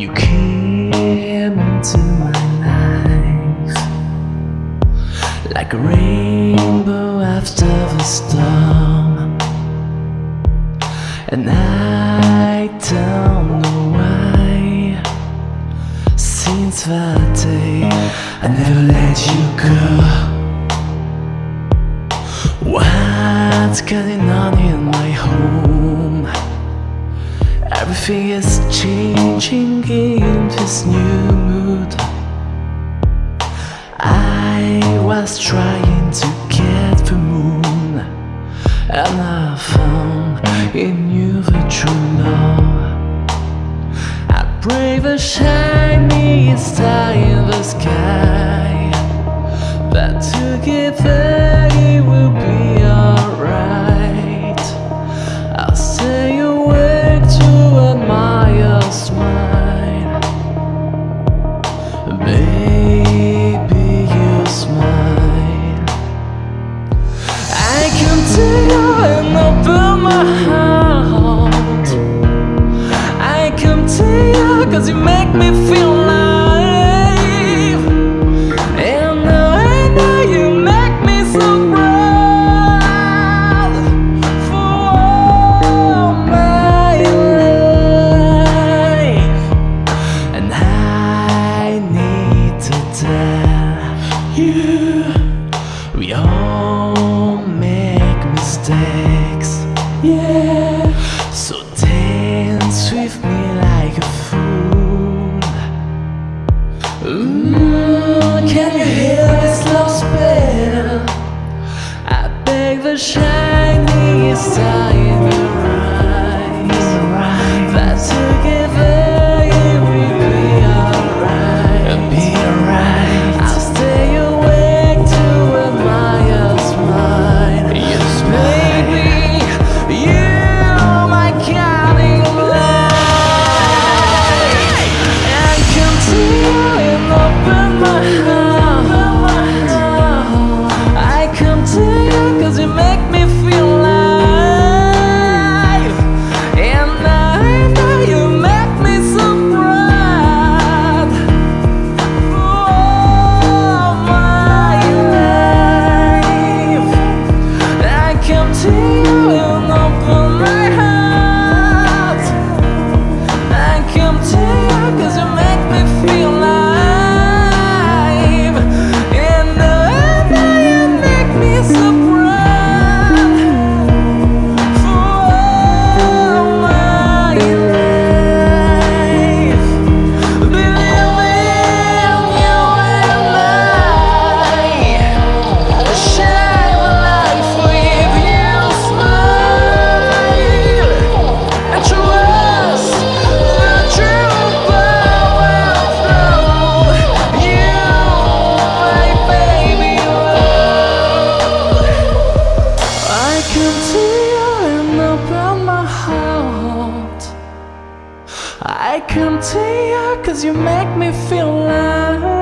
You came into my life Like a rainbow after the storm. And I don't know why Since that day. Everything is changing in his new mood. I was trying to get the moon And I found in you the true love I pray the shiny star in the sky That together yeah. So dance with me like a fool. Ooh, can you hear this love spell? I beg the shiny star I come to you cause you make me feel alive